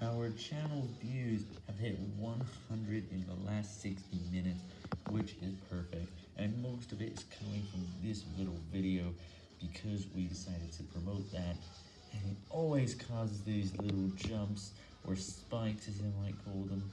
Our channel views have hit 100 in the last 60 minutes, which is perfect, and most of it is coming from this little video because we decided to promote that, and it always causes these little jumps, or spikes as I might call them.